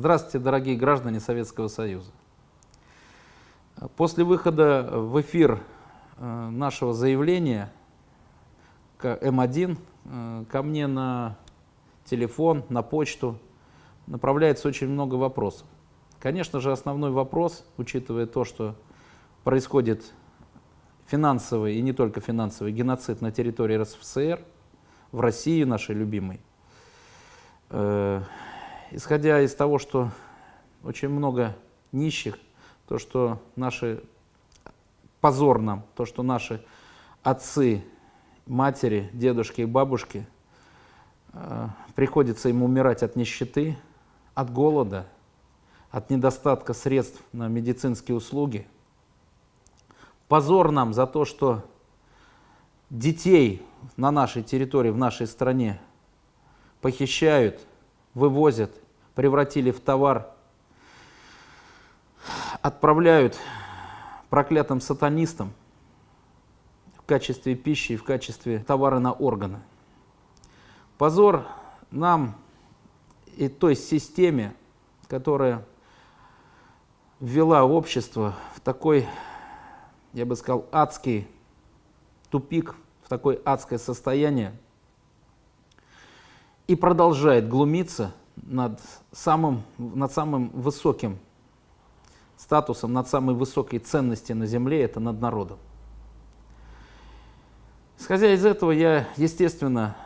Здравствуйте, дорогие граждане Советского Союза. После выхода в эфир э, нашего заявления М1 э, ко мне на телефон, на почту направляется очень много вопросов. Конечно же, основной вопрос, учитывая то, что происходит финансовый и не только финансовый геноцид на территории РСФСР, в России нашей любимой, э, исходя из того, что очень много нищих, то, что наши, позор нам, то, что наши отцы, матери, дедушки и бабушки, э, приходится им умирать от нищеты, от голода, от недостатка средств на медицинские услуги. Позор нам за то, что детей на нашей территории, в нашей стране похищают, вывозят, превратили в товар, отправляют проклятым сатанистам в качестве пищи и в качестве товара на органы. Позор нам и той системе, которая ввела общество в такой, я бы сказал, адский тупик, в такое адское состояние и продолжает глумиться над самым, над самым высоким статусом, над самой высокой ценностью на земле, это над народом. Исходя из этого, я, естественно,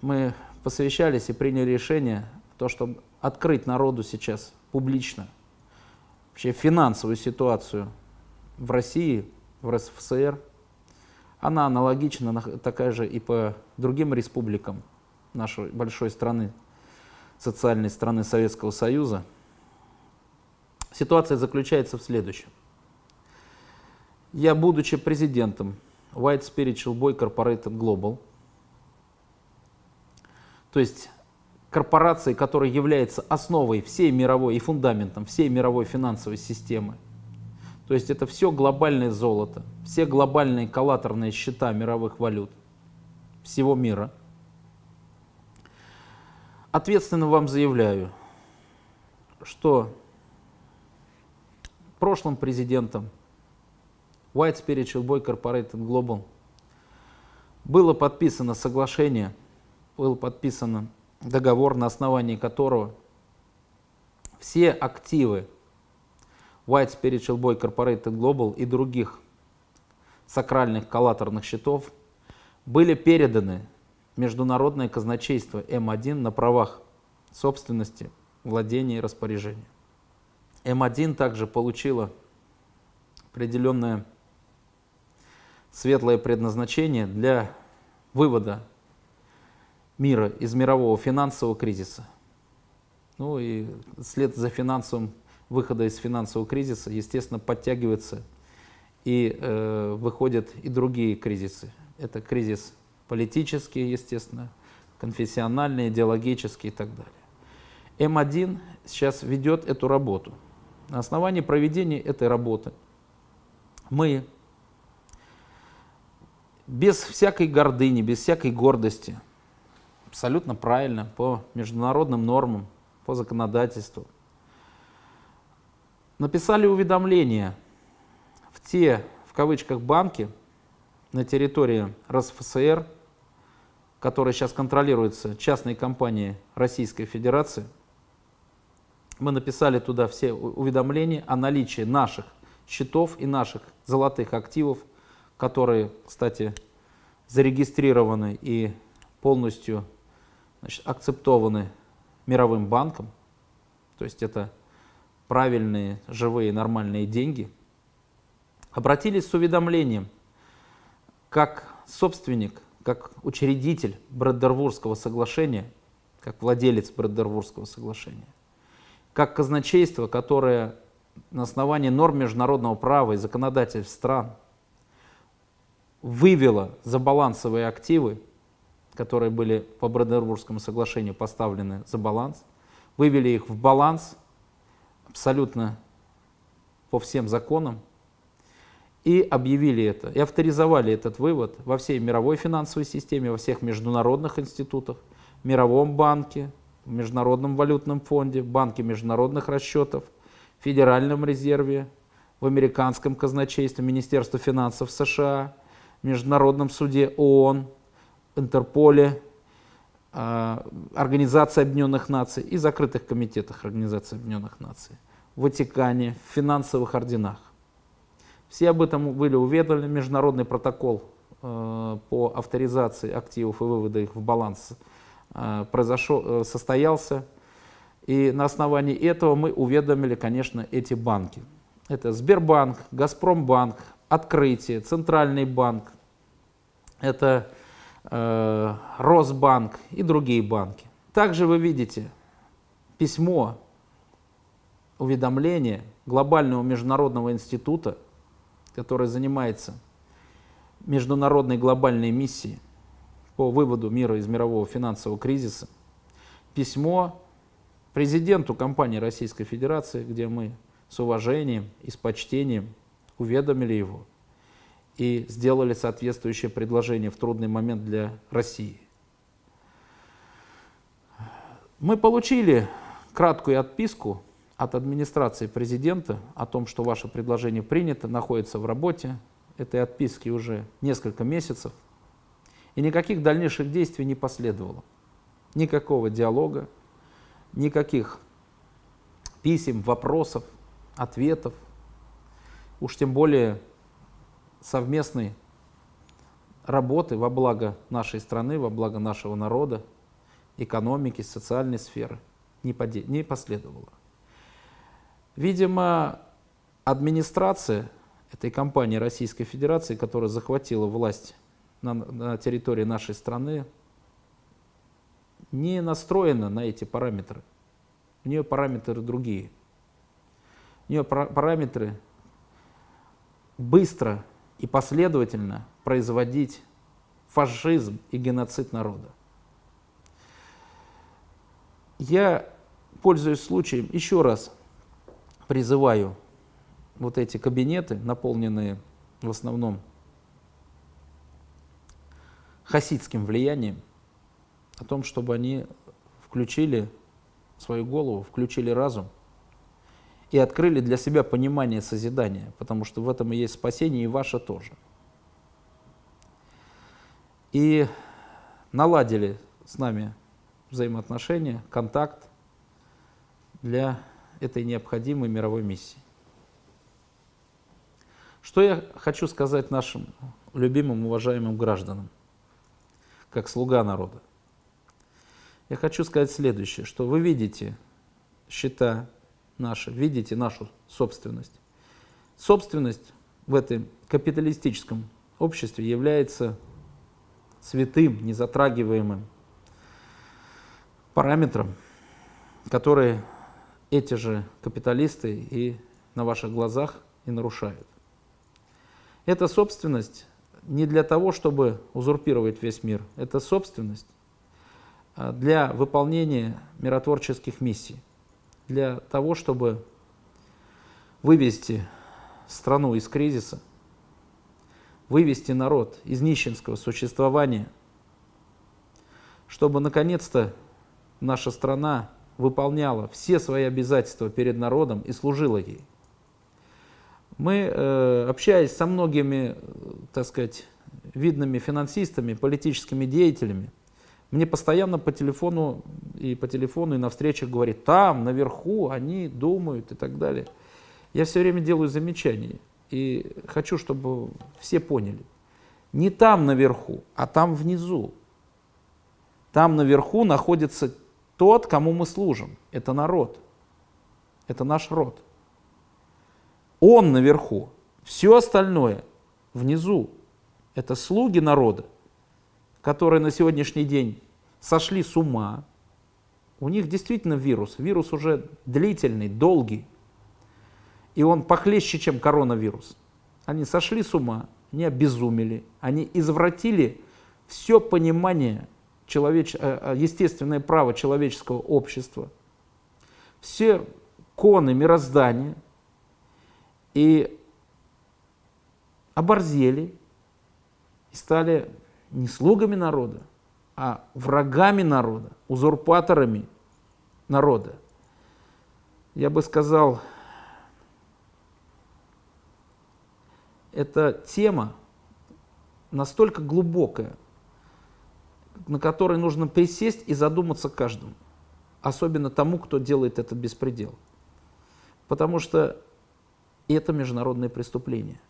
мы посовещались и приняли решение, то, чтобы открыть народу сейчас публично вообще финансовую ситуацию в России, в РСФСР. Она аналогична, такая же и по другим республикам нашей большой страны, социальной страны Советского Союза. Ситуация заключается в следующем. Я, будучи президентом White Spiritual Boy Corporated Global, то есть корпорации, которая является основой всей мировой и фундаментом всей мировой финансовой системы, то есть это все глобальное золото, все глобальные коллаторные счета мировых валют всего мира. Ответственно вам заявляю, что прошлым президентом White Spiritual Boy Corporated Global было подписано соглашение, было подписано договор, на основании которого все активы White Spiritual Boy Corporated Global и других сакральных коллаторных счетов были переданы Международное казначейство М1 на правах собственности, владения и распоряжения. М1 также получила определенное светлое предназначение для вывода мира из мирового финансового кризиса. Ну и след за финансовым выхода из финансового кризиса, естественно, подтягивается и э, выходят и другие кризисы. Это кризис политический, естественно, конфессиональный, идеологический и так далее. М1 сейчас ведет эту работу. На основании проведения этой работы мы без всякой гордыни, без всякой гордости, абсолютно правильно, по международным нормам, по законодательству, написали уведомление в те, в кавычках, банки на территории РСФСР, которые сейчас контролируются частной компанией Российской Федерации – мы написали туда все уведомления о наличии наших счетов и наших золотых активов, которые, кстати, зарегистрированы и полностью значит, акцептованы мировым банком. То есть это правильные, живые, нормальные деньги. Обратились с уведомлением, как собственник, как учредитель Брэддервурского соглашения, как владелец Брэддервурского соглашения – как казначейство, которое на основании норм международного права и законодательств стран вывело за балансовые активы, которые были по Бранденбургскому соглашению поставлены за баланс, вывели их в баланс абсолютно по всем законам и объявили это, и авторизовали этот вывод во всей мировой финансовой системе, во всех международных институтах, Мировом банке, Международном валютном фонде, Банке международных расчетов, Федеральном резерве, в Американском казначействе, Министерстве финансов США, Международном суде ООН, Интерполе, а, Организации Объединенных Наций и закрытых комитетах Организации Объединенных Наций, в Ватикане, в финансовых орденах. Все об этом были уведомлены. Международный протокол э, по авторизации активов и вывода их в баланс э, произошел, э, состоялся. И на основании этого мы уведомили, конечно, эти банки. Это Сбербанк, Газпромбанк, Открытие, Центральный банк, это э, Росбанк и другие банки. Также вы видите письмо, уведомление Глобального международного института, который занимается международной глобальной миссией по выводу мира из мирового финансового кризиса, письмо президенту компании Российской Федерации, где мы с уважением и с почтением уведомили его и сделали соответствующее предложение в трудный момент для России. Мы получили краткую отписку от администрации президента о том, что ваше предложение принято, находится в работе. Этой отписки уже несколько месяцев. И никаких дальнейших действий не последовало. Никакого диалога, никаких писем, вопросов, ответов. Уж тем более совместной работы во благо нашей страны, во благо нашего народа, экономики, социальной сферы не, последовало. Видимо, администрация этой компании Российской Федерации, которая захватила власть на, на территории нашей страны, не настроена на эти параметры. У нее параметры другие. У нее параметры быстро и последовательно производить фашизм и геноцид народа. Я, пользуясь случаем, еще раз призываю вот эти кабинеты, наполненные в основном хасидским влиянием, о том, чтобы они включили свою голову, включили разум и открыли для себя понимание созидания, потому что в этом и есть спасение, и ваше тоже. И наладили с нами взаимоотношения, контакт для этой необходимой мировой миссии. Что я хочу сказать нашим любимым, уважаемым гражданам, как слуга народа? Я хочу сказать следующее, что вы видите счета наши, видите нашу собственность. Собственность в этом капиталистическом обществе является святым, незатрагиваемым параметром, который эти же капиталисты и на ваших глазах и нарушают. Эта собственность не для того, чтобы узурпировать весь мир. Это собственность а, для выполнения миротворческих миссий для того, чтобы вывести страну из кризиса, вывести народ из нищенского существования, чтобы наконец-то наша страна выполняла все свои обязательства перед народом и служила ей. Мы, э, общаясь со многими, так сказать, видными финансистами, политическими деятелями, мне постоянно по телефону и по телефону и на встречах говорит, там, наверху, они думают и так далее. Я все время делаю замечания и хочу, чтобы все поняли. Не там наверху, а там внизу. Там наверху находится тот, кому мы служим. Это народ. Это наш род. Он наверху. Все остальное внизу. Это слуги народа которые на сегодняшний день сошли с ума, у них действительно вирус. Вирус уже длительный, долгий. И он похлеще, чем коронавирус. Они сошли с ума, они обезумели, они извратили все понимание, человеч... Э, э, естественное право человеческого общества, все коны мироздания и оборзели и стали не слугами народа, а врагами народа, узурпаторами, народа. Я бы сказал, эта тема настолько глубокая, на которой нужно присесть и задуматься каждому, особенно тому, кто делает этот беспредел. Потому что это международное преступление.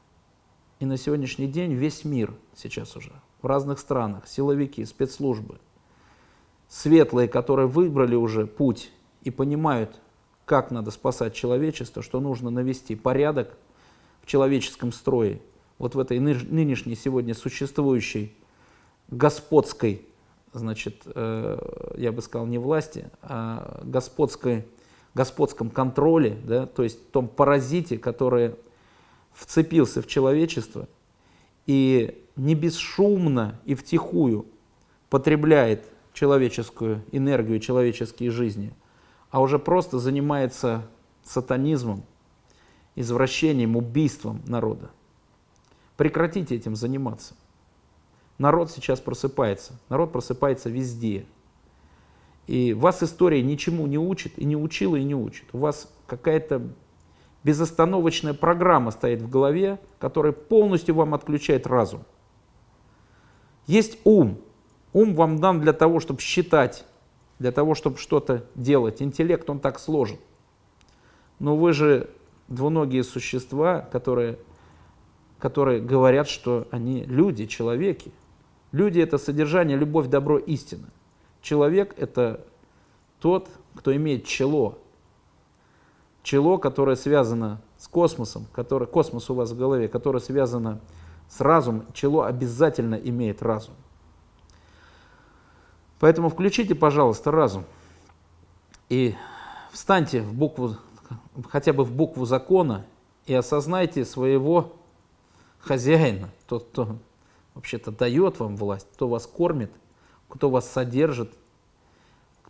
И на сегодняшний день весь мир сейчас уже, в разных странах, силовики, спецслужбы, светлые, которые выбрали уже путь и понимают, как надо спасать человечество, что нужно навести порядок в человеческом строе, вот в этой нынешней сегодня существующей господской, значит, э, я бы сказал, не власти, а господской, господском контроле, да, то есть том паразите, который вцепился в человечество и не бесшумно и втихую потребляет человеческую энергию, человеческие жизни, а уже просто занимается сатанизмом, извращением, убийством народа. Прекратите этим заниматься. Народ сейчас просыпается. Народ просыпается везде. И вас история ничему не учит, и не учила, и не учит. У вас какая-то безостановочная программа стоит в голове, которая полностью вам отключает разум. Есть ум. Ум вам дан для того, чтобы считать, для того, чтобы что-то делать. Интеллект, он так сложен. Но вы же двуногие существа, которые, которые говорят, что они люди, человеки. Люди – это содержание, любовь, добро, истина. Человек – это тот, кто имеет чело. Чело, которое связано с космосом, который, космос у вас в голове, которое связано с разумом. Чело обязательно имеет разум. Поэтому включите, пожалуйста, разум и встаньте в букву хотя бы в букву закона и осознайте своего хозяина, тот, кто вообще-то дает вам власть, кто вас кормит, кто вас содержит,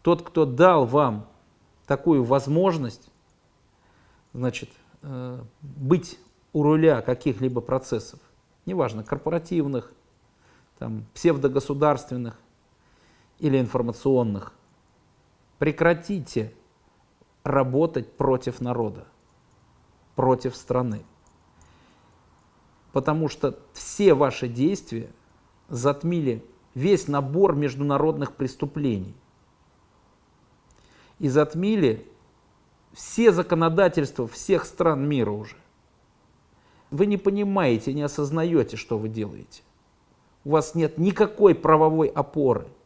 тот, кто дал вам такую возможность, значит, э, быть у руля каких-либо процессов, неважно, корпоративных, там, псевдогосударственных или информационных. Прекратите работать против народа, против страны. Потому что все ваши действия затмили весь набор международных преступлений. И затмили все законодательства всех стран мира уже. Вы не понимаете, не осознаете, что вы делаете. У вас нет никакой правовой опоры –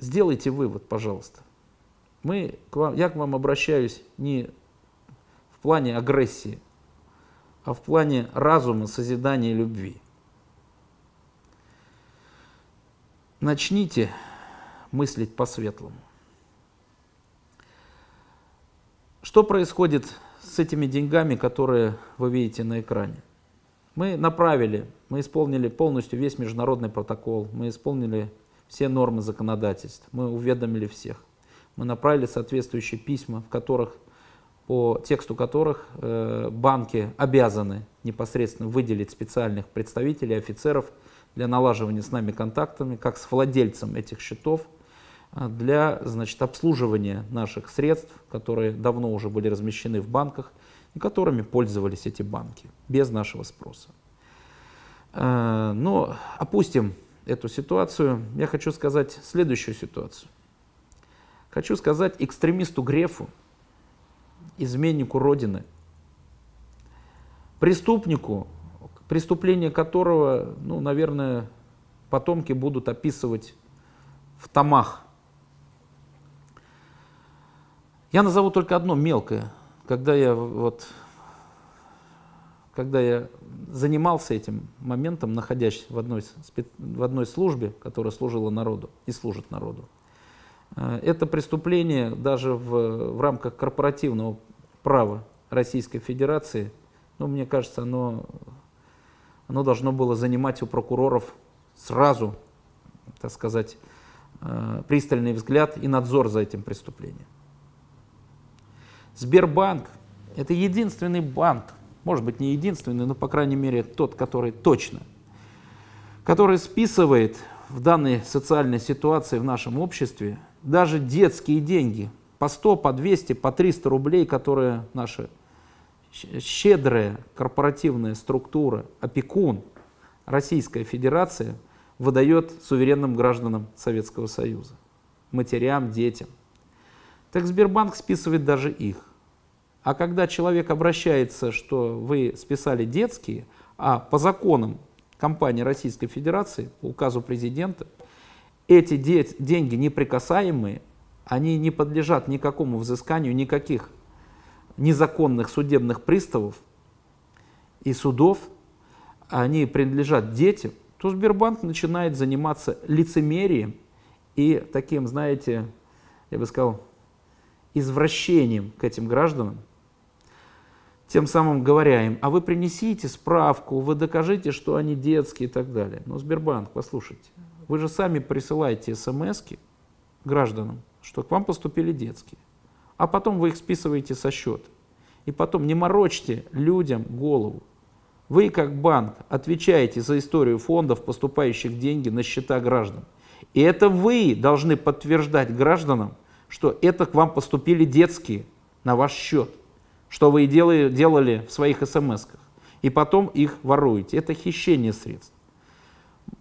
сделайте вывод, пожалуйста. Мы, к вам, я к вам обращаюсь не в плане агрессии, а в плане разума, созидания любви. Начните мыслить по-светлому. Что происходит с этими деньгами, которые вы видите на экране? Мы направили, мы исполнили полностью весь международный протокол, мы исполнили все нормы законодательства. Мы уведомили всех. Мы направили соответствующие письма, в которых, по тексту которых э, банки обязаны непосредственно выделить специальных представителей, офицеров для налаживания с нами контактами, как с владельцем этих счетов, э, для значит, обслуживания наших средств, которые давно уже были размещены в банках и которыми пользовались эти банки без нашего спроса. Э, но опустим эту ситуацию, я хочу сказать следующую ситуацию. Хочу сказать экстремисту Грефу, изменнику Родины, преступнику, преступление которого, ну, наверное, потомки будут описывать в томах. Я назову только одно мелкое. Когда я вот когда я занимался этим моментом, находясь в одной, в одной службе, которая служила народу и служит народу, э, это преступление даже в, в рамках корпоративного права Российской Федерации, ну, мне кажется, оно, оно должно было занимать у прокуроров сразу, так сказать, э, пристальный взгляд и надзор за этим преступлением. Сбербанк – это единственный банк, может быть не единственный, но по крайней мере тот, который точно, который списывает в данной социальной ситуации в нашем обществе даже детские деньги по 100, по 200, по 300 рублей, которые наша щедрая корпоративная структура, опекун, Российская Федерация выдает суверенным гражданам Советского Союза, матерям, детям. Так Сбербанк списывает даже их. А когда человек обращается, что вы списали детские, а по законам компании Российской Федерации, по указу президента, эти деньги неприкасаемые, они не подлежат никакому взысканию, никаких незаконных судебных приставов и судов, они принадлежат детям, то Сбербанк начинает заниматься лицемерием и таким, знаете, я бы сказал, извращением к этим гражданам, тем самым говоря им, а вы принесите справку, вы докажите, что они детские и так далее. Но Сбербанк, послушайте, вы же сами присылаете смс гражданам, что к вам поступили детские, а потом вы их списываете со счета. И потом не морочьте людям голову. Вы, как банк, отвечаете за историю фондов, поступающих деньги на счета граждан. И это вы должны подтверждать гражданам, что это к вам поступили детские на ваш счет что вы и делали, делали в своих смс-ках, и потом их воруете. Это хищение средств.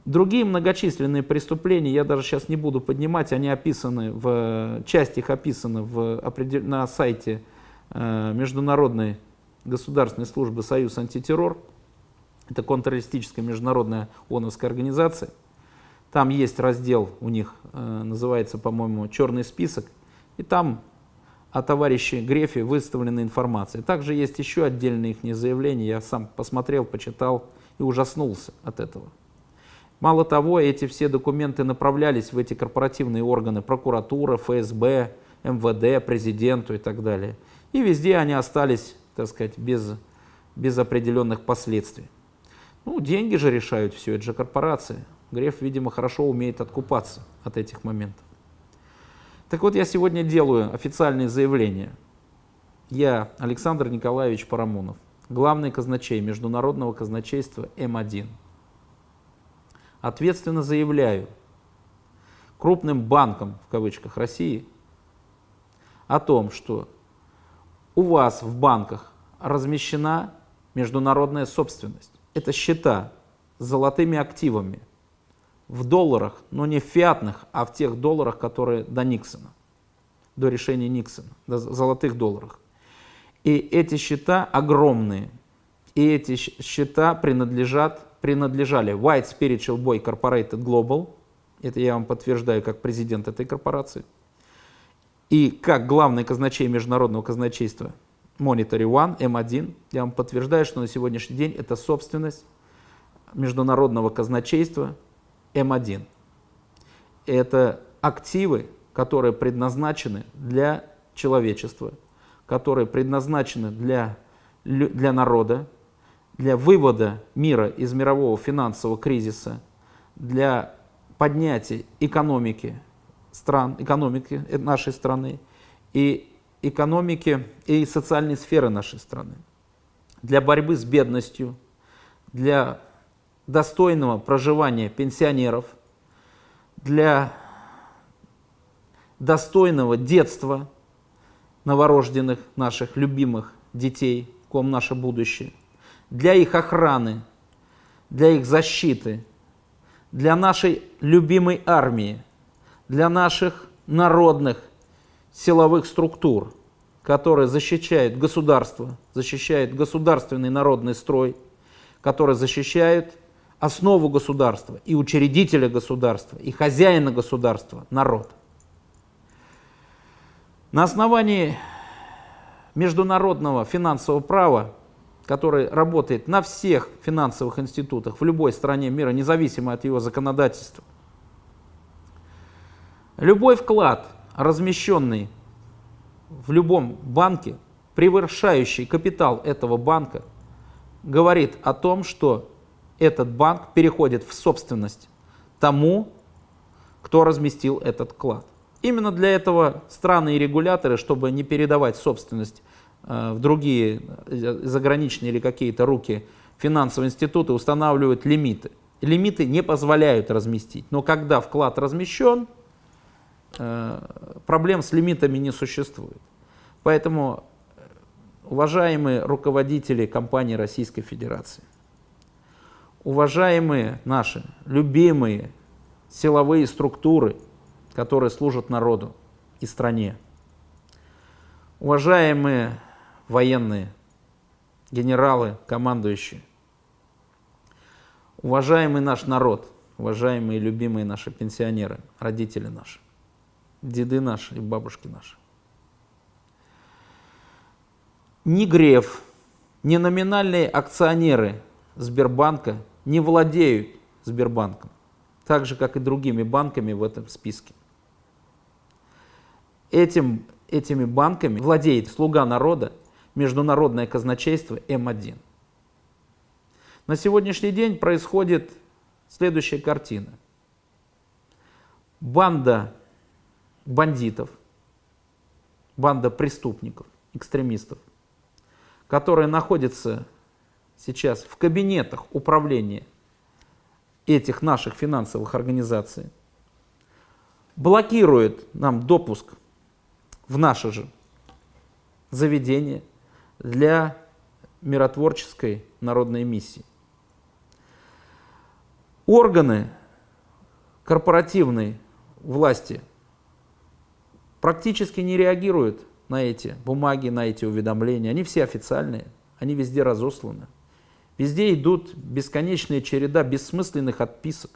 Другие многочисленные преступления, я даже сейчас не буду поднимать, они описаны, в, часть их описана в, на сайте э, Международной государственной службы «Союз антитеррор». Это контртеррористическая международная ООНовская организация. Там есть раздел у них, э, называется, по-моему, «Черный список». И там о товарище Грефе выставлена информация. Также есть еще отдельные их заявления, я сам посмотрел, почитал и ужаснулся от этого. Мало того, эти все документы направлялись в эти корпоративные органы, прокуратура, ФСБ, МВД, президенту и так далее. И везде они остались, так сказать, без, без определенных последствий. Ну, деньги же решают все, это же корпорация. Греф, видимо, хорошо умеет откупаться от этих моментов. Так вот, я сегодня делаю официальное заявление. Я, Александр Николаевич Парамонов, главный казначей Международного казначейства М1. Ответственно заявляю крупным банкам, в кавычках, России о том, что у вас в банках размещена международная собственность. Это счета с золотыми активами, в долларах, но не в фиатных, а в тех долларах, которые до Никсона, до решения Никсона, до золотых долларах. И эти счета огромные. И эти счета принадлежат, принадлежали White Spiritual Boy Corporated Global, это я вам подтверждаю как президент этой корпорации, и как главный казначей международного казначейства Monetary One, M1, я вам подтверждаю, что на сегодняшний день это собственность международного казначейства М1. Это активы, которые предназначены для человечества, которые предназначены для, для народа, для вывода мира из мирового финансового кризиса, для поднятия экономики стран, экономики нашей страны и экономики и социальной сферы нашей страны, для борьбы с бедностью, для достойного проживания пенсионеров, для достойного детства новорожденных наших любимых детей, ком наше будущее, для их охраны, для их защиты, для нашей любимой армии, для наших народных силовых структур, которые защищают государство, защищают государственный народный строй, которые защищают основу государства, и учредителя государства, и хозяина государства, народ. На основании международного финансового права, который работает на всех финансовых институтах в любой стране мира, независимо от его законодательства, любой вклад, размещенный в любом банке, превышающий капитал этого банка, говорит о том, что этот банк переходит в собственность тому, кто разместил этот вклад. Именно для этого страны и регуляторы, чтобы не передавать собственность в другие э, заграничные или какие-то руки финансовые институты, устанавливают лимиты. Лимиты не позволяют разместить. Но когда вклад размещен, э, проблем с лимитами не существует. Поэтому, уважаемые руководители компании Российской Федерации, уважаемые наши любимые силовые структуры, которые служат народу и стране, уважаемые военные, генералы, командующие, уважаемый наш народ, уважаемые любимые наши пенсионеры, родители наши, деды наши и бабушки наши. Ни Греф, ни номинальные акционеры Сбербанка не владеют Сбербанком, так же, как и другими банками в этом списке. Этим, этими банками владеет слуга народа, международное казначейство М1. На сегодняшний день происходит следующая картина. Банда бандитов, банда преступников, экстремистов, которые находятся сейчас в кабинетах управления этих наших финансовых организаций, блокирует нам допуск в наше же заведение для миротворческой народной миссии. Органы корпоративной власти практически не реагируют на эти бумаги, на эти уведомления. Они все официальные, они везде разосланы. Везде идут бесконечная череда бессмысленных отписок.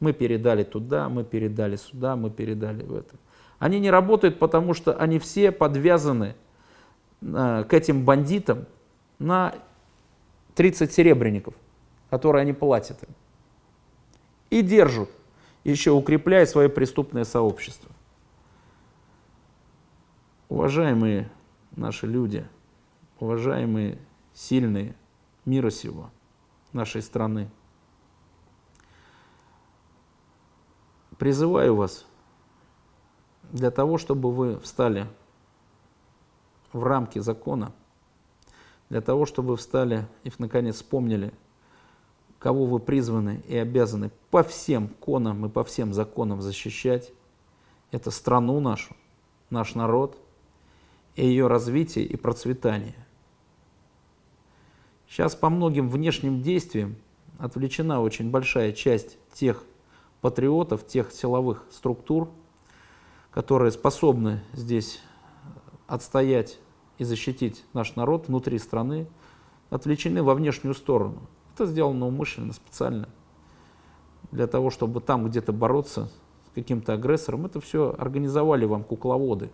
Мы передали туда, мы передали сюда, мы передали в это. Они не работают, потому что они все подвязаны к этим бандитам на 30 серебряников, которые они платят им. И держат, еще укрепляя свое преступное сообщество. Уважаемые наши люди, уважаемые сильные, мира сего, нашей страны. Призываю вас для того, чтобы вы встали в рамки закона, для того, чтобы встали и, наконец, вспомнили, кого вы призваны и обязаны по всем конам и по всем законам защищать. Это страну нашу, наш народ и ее развитие и процветание – Сейчас по многим внешним действиям отвлечена очень большая часть тех патриотов, тех силовых структур, которые способны здесь отстоять и защитить наш народ внутри страны, отвлечены во внешнюю сторону. Это сделано умышленно, специально, для того, чтобы там где-то бороться с каким-то агрессором. Это все организовали вам кукловоды,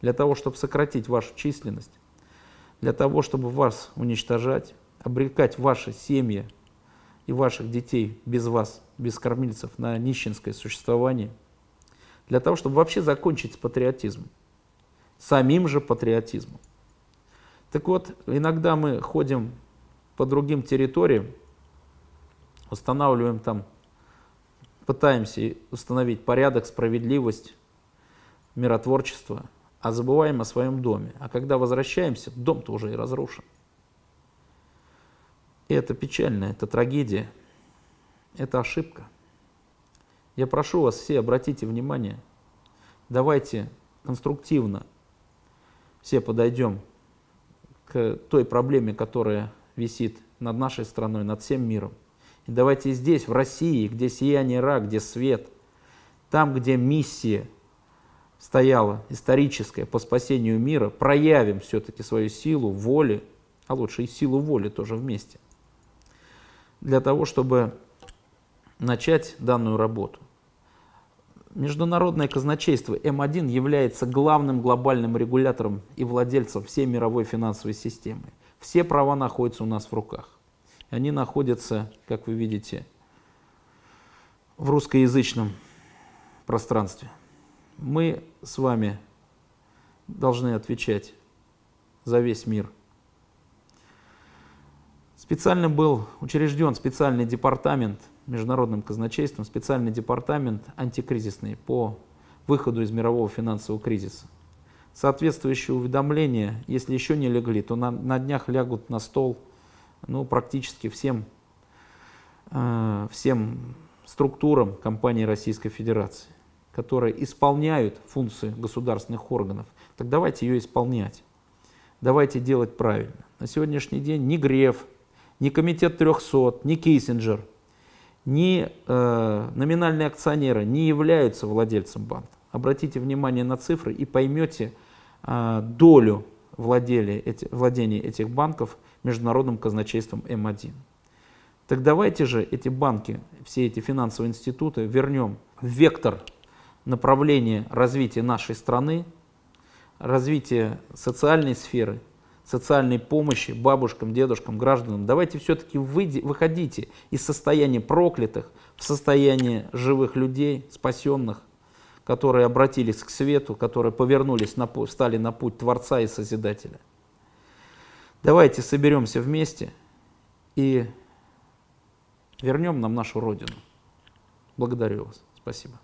для того, чтобы сократить вашу численность для того, чтобы вас уничтожать, обрекать ваши семьи и ваших детей без вас, без кормильцев, на нищенское существование, для того, чтобы вообще закончить с патриотизмом, самим же патриотизмом. Так вот, иногда мы ходим по другим территориям, устанавливаем там, пытаемся установить порядок, справедливость, миротворчество – а забываем о своем доме. А когда возвращаемся, дом-то уже и разрушен. И это печально, это трагедия, это ошибка. Я прошу вас все, обратите внимание, давайте конструктивно все подойдем к той проблеме, которая висит над нашей страной, над всем миром. И давайте здесь, в России, где сияние Ра, где свет, там, где миссия – стояла историческая по спасению мира, проявим все-таки свою силу воли, а лучше и силу воли тоже вместе, для того, чтобы начать данную работу. Международное казначейство М1 является главным глобальным регулятором и владельцем всей мировой финансовой системы. Все права находятся у нас в руках. Они находятся, как вы видите, в русскоязычном пространстве мы с вами должны отвечать за весь мир. Специально был учрежден специальный департамент международным казначейством, специальный департамент антикризисный по выходу из мирового финансового кризиса. Соответствующие уведомления, если еще не легли, то на, на днях лягут на стол ну, практически всем э, всем структурам компании Российской Федерации, которые исполняют функции государственных органов, так давайте ее исполнять. Давайте делать правильно. На сегодняшний день ни Греф, ни Комитет 300, ни Киссинджер, ни э, номинальные акционеры не являются владельцем банка. Обратите внимание на цифры и поймете э, долю владения, эти, владения этих банков международным казначейством М1. Так давайте же эти банки, все эти финансовые институты вернем в вектор направления развития нашей страны, развития социальной сферы, социальной помощи бабушкам, дедушкам, гражданам. Давайте все-таки выходите из состояния проклятых в состояние живых людей, спасенных, которые обратились к свету, которые повернулись, на, стали на путь Творца и Созидателя. Давайте соберемся вместе и вернем нам нашу Родину. Благодарю вас. Спасибо.